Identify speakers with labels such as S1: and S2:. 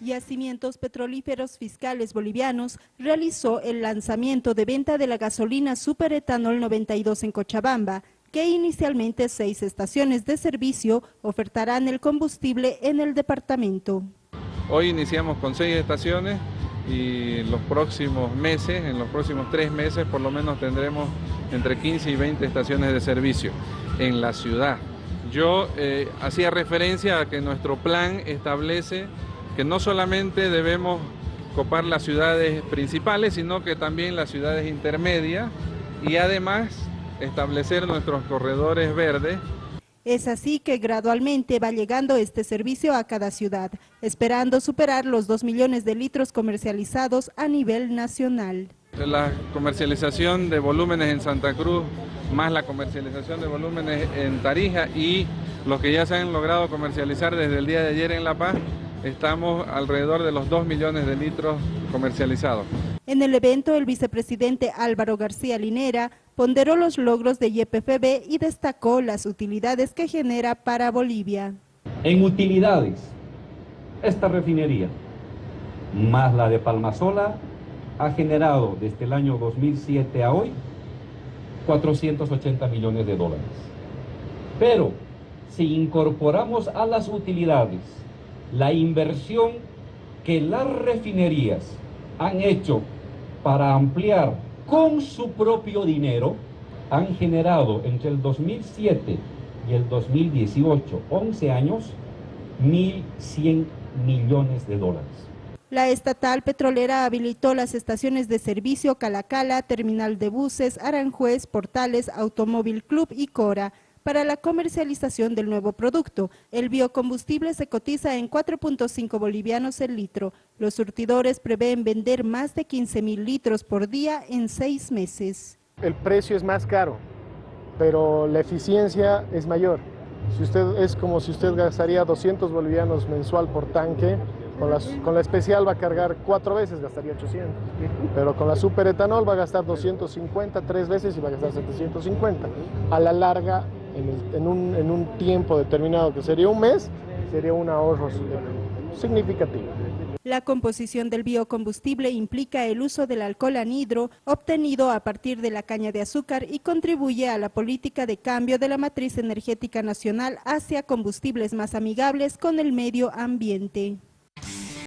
S1: Yacimientos Petrolíferos Fiscales Bolivianos realizó el lanzamiento de venta de la gasolina Superetanol 92 en Cochabamba, que inicialmente seis estaciones de servicio ofertarán el combustible en el departamento.
S2: Hoy iniciamos con seis estaciones y los próximos meses, en los próximos tres meses por lo menos tendremos entre 15 y 20 estaciones de servicio en la ciudad. Yo eh, hacía referencia a que nuestro plan establece que no solamente debemos copar las ciudades principales, sino que también las ciudades intermedias y además establecer nuestros corredores verdes.
S1: Es así que gradualmente va llegando este servicio a cada ciudad, esperando superar los 2 millones de litros comercializados a nivel nacional.
S2: La comercialización de volúmenes en Santa Cruz, más la comercialización de volúmenes en Tarija y los que ya se han logrado comercializar desde el día de ayer en La Paz, estamos alrededor de los 2 millones de litros comercializados.
S1: En el evento, el vicepresidente Álvaro García Linera ponderó los logros de YPFB y destacó las utilidades que genera para Bolivia.
S3: En utilidades, esta refinería, más la de Palmasola, ha generado desde el año 2007 a hoy 480 millones de dólares. Pero si incorporamos a las utilidades la inversión que las refinerías han hecho para ampliar con su propio dinero, han generado entre el 2007 y el 2018, 11 años, 1.100 millones de dólares.
S1: La estatal petrolera habilitó las estaciones de servicio Calacala, Terminal de Buses, Aranjuez, Portales, Automóvil Club y Cora, para la comercialización del nuevo producto. El biocombustible se cotiza en 4.5 bolivianos el litro. Los surtidores prevén vender más de 15 mil litros por día en seis meses.
S4: El precio es más caro, pero la eficiencia es mayor. Si usted, es como si usted gastaría 200 bolivianos mensual por tanque, con la, con la, especial va a cargar cuatro veces, gastaría 800. Pero con la superetanol va a gastar 250 tres veces y va a gastar 750. A la larga en, un, un tiempo determinado, que sería un mes, sería un ahorro significativo.
S1: La composición del biocombustible implica el uso del alcohol anhidro obtenido a partir de la caña de azúcar y contribuye a la política de cambio de la matriz energética nacional hacia combustibles más amigables con el medio ambiente.